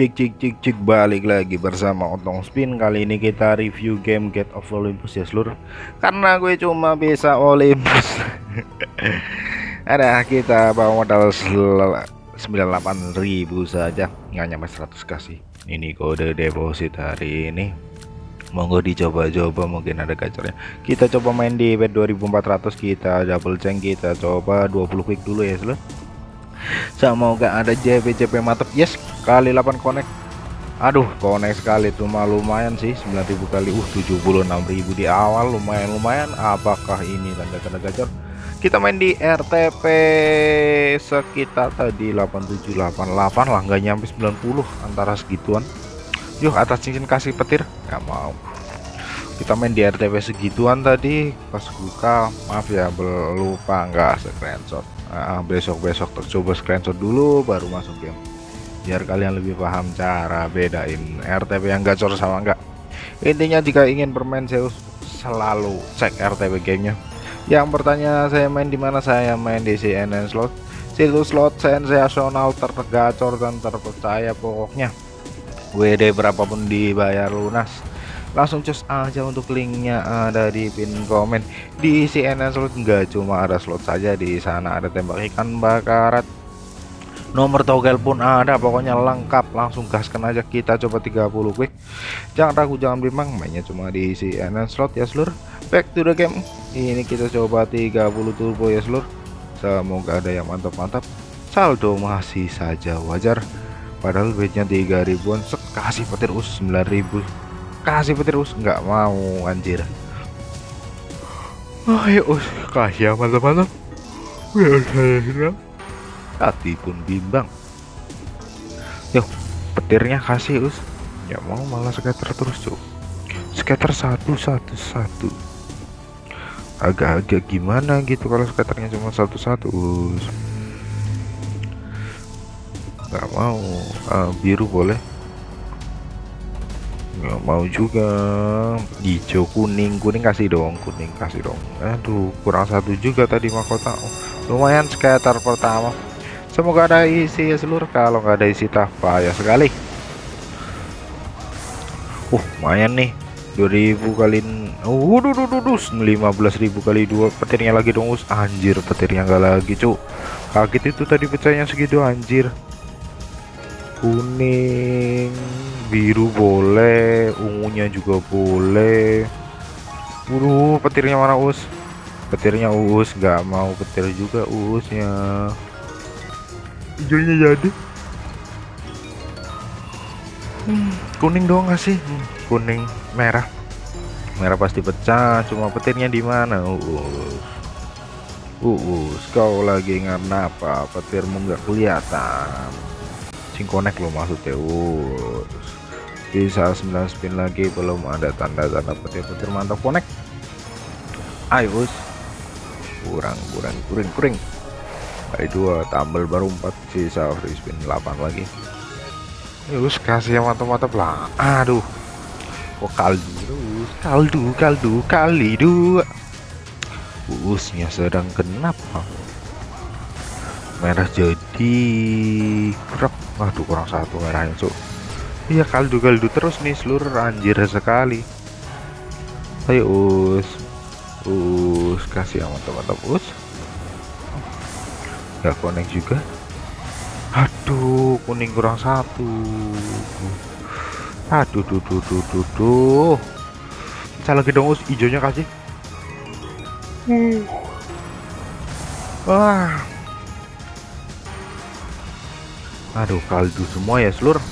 Cik cik cik cik balik lagi bersama Otong Spin. Kali ini kita review game Get of Olympus ya seluruh. Karena gue cuma bisa Olympus. Ada kita bawa modal 98.000 saja. Nggak nyampe 100 kasih Ini kode deposit hari ini. Monggo dicoba-coba mungkin ada gacornya. Kita coba main di bet 2400 Kita double ceng kita coba 20 quick dulu ya seluruh. Semoga ada JP JP mantap yes kali 8 connect. Aduh connect sekali tuh mah lumayan sih 9000 kali. Uh 76.000 di awal lumayan lumayan. Apakah ini tanda-tanda gacor? Kita main di RTP sekitar tadi 8788 lah nggak nyampe 90 antara segituan. Yuk atas cincin kasih petir nggak mau. Kita main di RTP segituan tadi pas buka maaf ya lupa nggak screenshot. Nah, besok besok coba screenshot dulu baru masuk game biar kalian lebih paham cara bedain RTP yang gacor sama enggak. Intinya jika ingin bermain Zeus selalu cek RTP gamenya. Yang bertanya saya main di mana? Saya main di CNN slot. Situs slot sensasional tergacor dan terpercaya pokoknya. WD berapapun dibayar lunas. Langsung cus aja untuk linknya ada di pin komen. Di CNN slot nggak cuma ada slot saja di sana ada tembak ikan bakarat nomor togel pun ada pokoknya lengkap. Langsung gaskan aja kita coba 30 quick. Jangan ragu jangan bimbang mainnya cuma di CNN slot ya seluruh back to the game. Ini kita coba 30 turbo ya seluruh semoga ada yang mantap-mantap. Saldo masih saja wajar. Padahal bednya 3 ribuan kasih petir us 9000 kasih petir us nggak mau anjir. Ayo us kasih mantap-mantap. Biar hati pun bimbang. Yuk petirnya kasih us. Ya mau malah scatter terus cuy scatter satu satu satu. Agak-agak gimana gitu kalau scatternya cuma satu-satu us. Nggak mau. Uh, biru boleh. Nggak mau juga. Hijau kuning. Kuning kasih dong kuning kasih dong. Aduh kurang satu juga tadi mahkota. Oh, lumayan scatter pertama semoga ada isi ya seluruh kalau nggak ada isi tak payah sekali. Uh lumayan nih. 2000 kali uh duh, 15.000 kali dua petirnya lagi dong us. Anjir petirnya nggak lagi cuk kaget itu tadi pecahnya segitu anjir. Kuning biru boleh ungunya juga boleh. Waduh petirnya mana us? Petirnya us nggak mau petir juga usnya hijaunya jadi. Hmm, kuning doang gak sih? Hmm, kuning merah. Merah pasti pecah cuma petirnya di mana? Us us kau lagi ngapa petirmu nggak kelihatan. Connect lo maksudnya us bisa 9 spin lagi belum ada tanda-tanda petir-petir mantap connect ayo us. Kurang kurang kuring kuring kali dua tambal baru 4 sisa free spin 8 lagi. Terus kasih yang mantap-mantap lah. Aduh. Kok kaldu. Terus kaldu kaldu kali dua usnya sedang kenapa merah jadi kurang waduh kurang satu merahnya cuk iya kaldu kaldu terus nih seluruh anjir sekali. Ayo us us kasih yang mantap-mantap us nggak connect juga? Aduh kuning kurang satu. Aduh duh duh duh duh duh. Bisa lagi dong us hijaunya kasih. Uh. wah. Aduh kaldu semua ya seluruh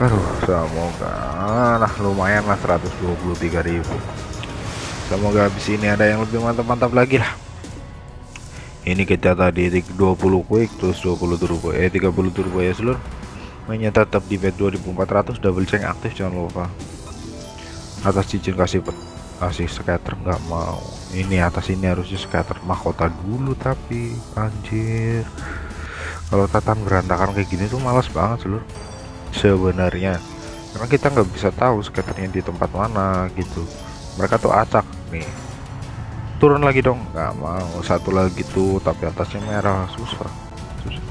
aduh semoga. Nah lumayan lah 123.000 semoga habis ini ada yang lebih mantap-mantap lagi lah ini kita tadi 20 quick terus 20 turbo. Eh 30 turbo ya seluruh mainnya tetap di bet 2400 double check aktif jangan lupa. Atas cincin kasih kasih scatter nggak mau. Ini atas ini harusnya scatter mahkota dulu tapi anjir. Kalau tatan berantakan kayak gini tuh malas banget seluruh sebenarnya. Karena kita nggak bisa tahu scatternya di tempat mana gitu. Mereka tuh acak nih turun lagi dong. Nggak mau satu lagi tuh tapi atasnya merah susah susah.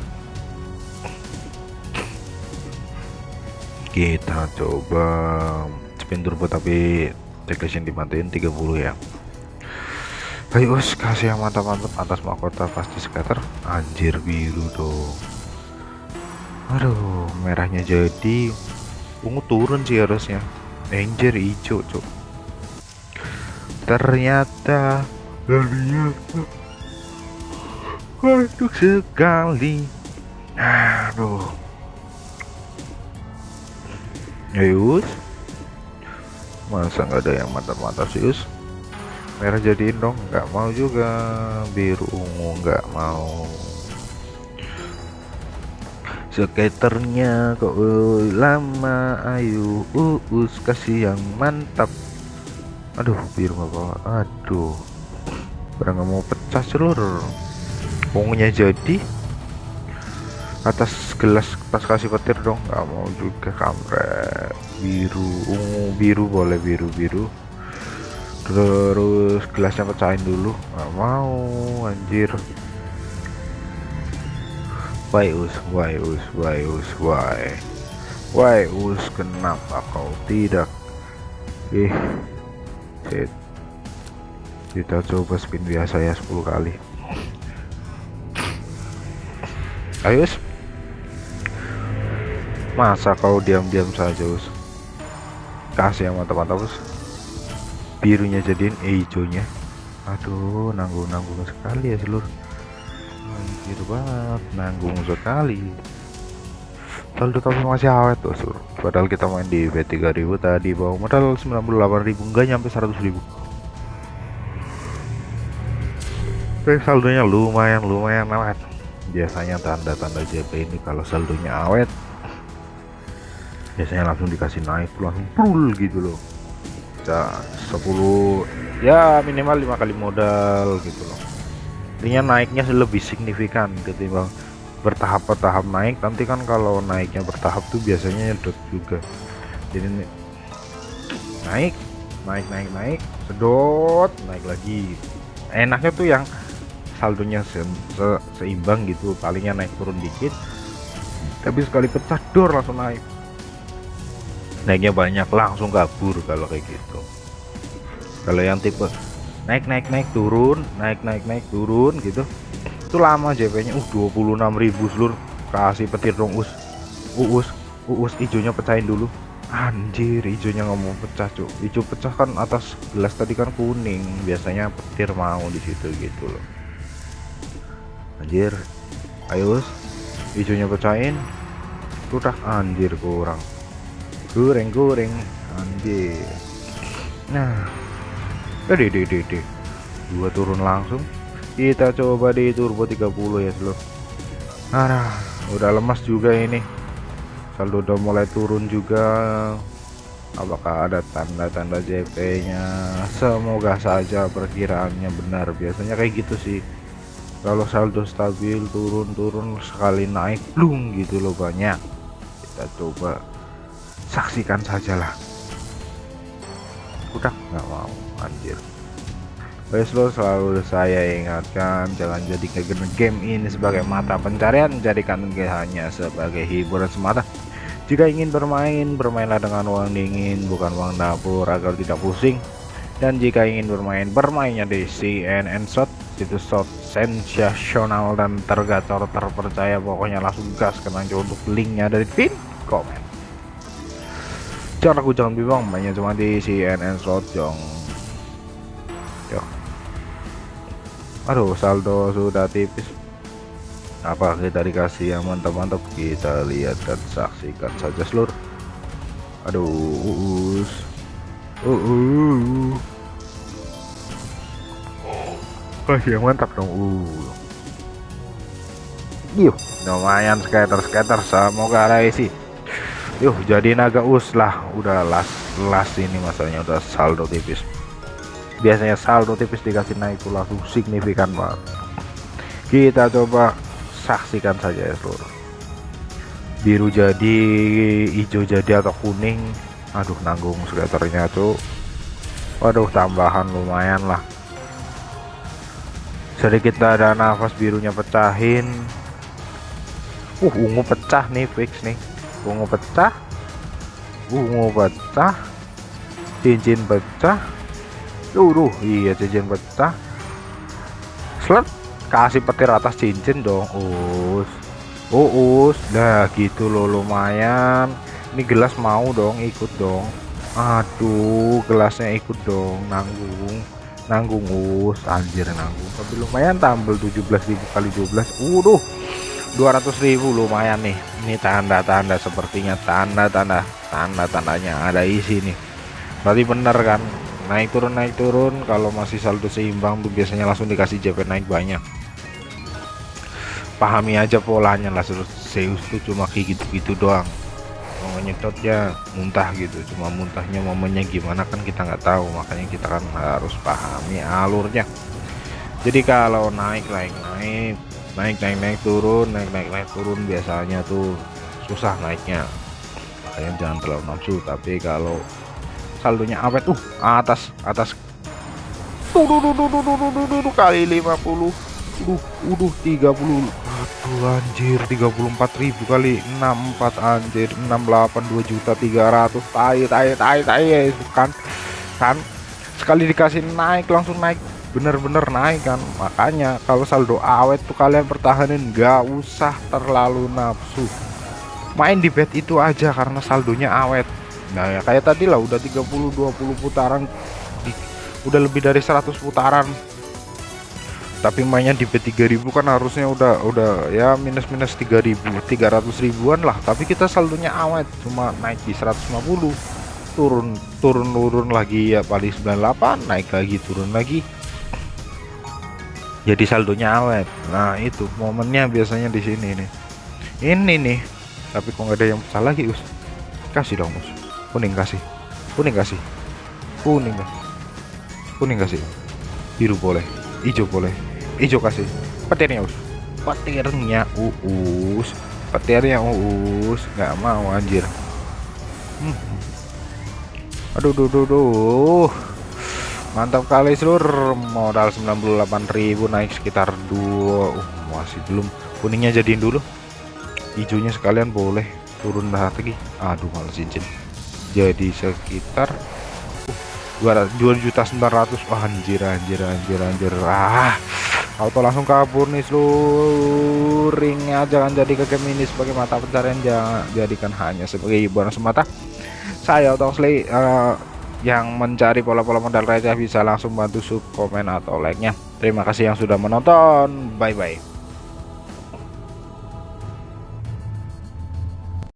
Kita coba spin turbo tapi declaration dimatiin 30 ya. Ayo us kasih yang mantap-mantap atas mahkota pasti scatter anjir biru dong. Aduh merahnya jadi ungu turun sih harusnya. Anjir hijau cok ternyata ternyata waduh sekali. Aduh. Yus. Masa nggak ada yang mantap-mantap sih Yus? Merah jadiin dong. Nggak mau juga. Biru ungu nggak mau. Skaternya kok uh, lama. Ayo uus kasih yang mantap. Aduh biru nggak bawa. Aduh barang mau pecah seluruh ungunya jadi. Atas gelas pas kasih petir dong. Nggak mau juga kamret biru ungu biru boleh biru biru. Terus gelasnya pecahin dulu. Nggak mau anjir. Why us why us why us why why us kenapa kau tidak? Eh shit kita coba spin biasa ya 10 kali. Ayo masa kau diam-diam saja us kasih yang mantap-mantap us birunya jadiin hijaunya. Aduh nanggung-nanggung sekali ya seluruh anjir banget nanggung sekali. Saldo tapi masih awet tuh sur padahal kita main di B3000 tadi bawa modal 98.000 enggak nyampe 100.000 tapi saldonya lumayan lumayan awet. Biasanya tanda-tanda JP ini kalau saldonya awet biasanya langsung dikasih naik langsung full gitu loh. Bisa 10 ya minimal lima kali modal gitu loh. Intinya naiknya lebih signifikan ketimbang bertahap-bertahap naik. Nanti kan kalau naiknya bertahap tuh biasanya nyedot juga. Jadi naik naik naik naik sedot naik lagi. Enaknya tuh yang saldonya se se seimbang gitu palingnya naik turun dikit. Tapi sekali pecah dor langsung naik. Naiknya banyak langsung kabur kalau kayak gitu. Kalau yang tipe naik naik naik turun naik naik naik turun gitu itu lama JP nya uh 26.000 seluruh. Kasih petir dong us. Uus uus hijaunya pecahin dulu. Anjir hijaunya mau pecah cuk. Hijau pecah kan atas gelas tadi kan kuning. Biasanya petir mau di situ gitu loh anjir. Ayo hijaunya pecahin. Udah anjir kurang. Goreng-goreng anjir. Nah. Deh deh deh deh dua turun langsung. Kita coba di turbo 30 ya seluruh nah udah lemas juga ini. Saldo udah mulai turun juga. Apakah ada tanda-tanda JP nya semoga saja perkiraannya benar. Biasanya kayak gitu sih kalau saldo stabil turun-turun sekali naik blung gitu loh banyak. Kita coba saksikan sajalah. Udah nggak mau anjir. Guys lo selalu saya ingatkan jangan jadikan game ini sebagai mata pencarian. Jadikan hanya sebagai hiburan semata. Jika ingin bermain bermainlah dengan uang dingin bukan uang dapur agar tidak pusing. Dan jika ingin bermain bermainnya di CNN Shot itu shot sensasional dan tergacor terpercaya. Pokoknya langsung gas kena untuk linknya dari pin komen jangan aku jangan bimbang. Mainnya cuma di CNN slot jong. Yo aduh saldo sudah tipis. Apa kita dikasih yang mantap-mantap? Kita lihat dan saksikan saja seluruh. Aduh uus uh, uh. Kasih yang mantap dong? Uh. Yuk lumayan skater skater semoga isi. Yuk jadi naga us lah. Udah las las ini masanya udah saldo tipis. Biasanya saldo tipis dikasih naik itu langsung signifikan banget. Kita coba saksikan saja ya seluruh. Biru jadi hijau jadi atau kuning. Aduh nanggung skaternya tuh. Waduh tambahan lumayan lah sedikit ada nafas birunya pecahin. Uh ungu pecah nih fix nih. Ungu pecah. Ungu pecah. Cincin pecah. Duh, iya cincin pecah. Slet kasih petir atas cincin dong us. Us nah gitu loh lumayan. Ini gelas mau dong ikut dong. Aduh gelasnya ikut dong nanggung nanggung us anjir nanggung. Tapi lumayan tambal 17.000 kali 12 udah 200.000 lumayan nih. Ini tanda-tanda sepertinya tanda-tanda tanda-tandanya ada isi nih. Berarti bener kan? Naik turun naik turun. Kalau masih saldo seimbang tuh biasanya langsung dikasih JP naik banyak. Pahami aja polanya lah Zeus tuh cuma kayak gitu-gitu doang mau nyedot ya muntah gitu. Cuma muntahnya momennya gimana kan kita nggak tahu. Makanya kita kan harus pahami alurnya. Jadi kalau naik naik naik naik naik naik turun naik naik naik turun biasanya tuh susah naiknya. Makanya jangan terlalu nafsu. Tapi kalau saldonya awet tuh atas atas. Tuh, tuh, tuh, tuh, tuh, tuh, tuh, tuh, kali 50 udah udah 30 aduh anjir 34.000 kali 64 anjir 68 2 juta 300 tai tai tai tai kan. Kan sekali dikasih naik langsung naik. Bener-bener naik kan. Makanya kalau saldo awet tuh kalian pertahanin nggak usah terlalu nafsu. Main di bet itu aja karena saldonya awet. Nah ya kayak tadi lah udah 30 20 putaran. Di, udah lebih dari 100 putaran tapi mainnya di B3000 kan harusnya udah udah ya minus minus 3000 300 ribuan lah. Tapi kita saldonya awet cuma naik di 150 turun turun turun lagi ya paling 98 naik lagi turun lagi. Jadi saldonya awet. Nah itu momennya biasanya di sini nih. Ini nih. Tapi kok nggak ada yang pecah lagi us? Kasih dong us. Kuning kasih. Kuning kasih. Kuning kuning kasih. Biru boleh. Hijau boleh hijau kasih. Petirnya us. Petirnya uus petirnya uus nggak mau anjir. Hmm. aduh duh, duh, duh. mantap kali seluruh modal 98.000 naik sekitar dua. Uh, masih belum. Kuningnya jadiin dulu. Hijaunya sekalian boleh turun lagi. Aduh malah cincin. Jadi sekitar uh, 2 juta 900 wah anjir anjir anjir anjir. Ah auto langsung kabur nih seluruh ringnya jangan jadi ke game ini sebagai mata pencarian jangan jadikan hanya sebagai hiburan semata. Saya slay uh, yang mencari pola-pola modal receh bisa langsung bantu sub komen atau like nya terima kasih yang sudah menonton. Bye bye